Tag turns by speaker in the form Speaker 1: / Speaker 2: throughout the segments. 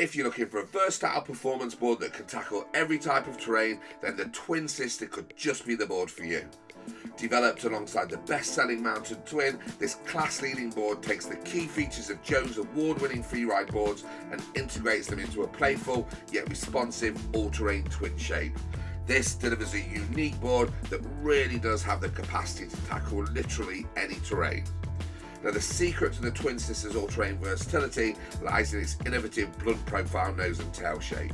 Speaker 1: If you're looking for a versatile performance board that can tackle every type of terrain, then the Twin Sister could just be the board for you. Developed alongside the best-selling Mountain Twin, this class-leading board takes the key features of Jones award-winning freeride boards and integrates them into a playful yet responsive all-terrain twin shape. This delivers a unique board that really does have the capacity to tackle literally any terrain. Now the secret to the Twin Sisters all-terrain versatility lies in its innovative blunt profile nose and tail shape.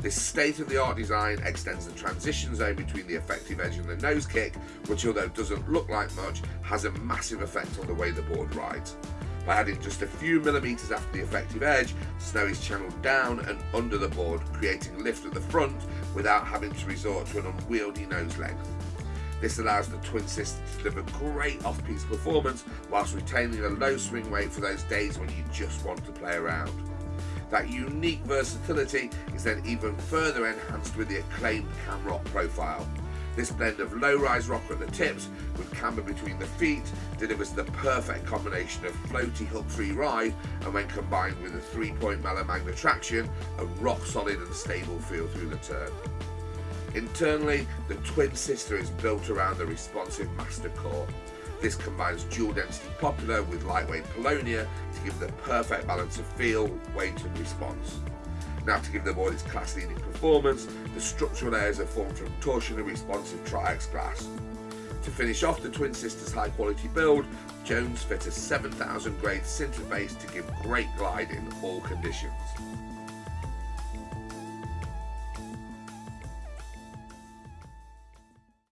Speaker 1: This state-of-the-art design extends the transition zone between the effective edge and the nose kick, which although doesn't look like much, has a massive effect on the way the board rides. By adding just a few millimetres after the effective edge, snow is channeled down and under the board, creating lift at the front without having to resort to an unwieldy nose length. This allows the Twin Sisters to deliver great off-piste performance whilst retaining a low swing weight for those days when you just want to play around. That unique versatility is then even further enhanced with the acclaimed Camrock profile. This blend of low-rise rocker at the tips with camber between the feet delivers the perfect combination of floaty hook-free ride and when combined with a three-point Mala Magna traction, a rock-solid and stable feel through the turn. Internally, the Twin Sister is built around the responsive Master Core. This combines dual density poplar with lightweight paulownia to give the perfect balance of feel, weight and response. Now to give the board its class leading performance, the structural layers are formed from torsionally responsive Tri-X glass. To finish off the Twin Sisters high quality build, Jones fit a 7000 grade sinter base to give great glide in all conditions.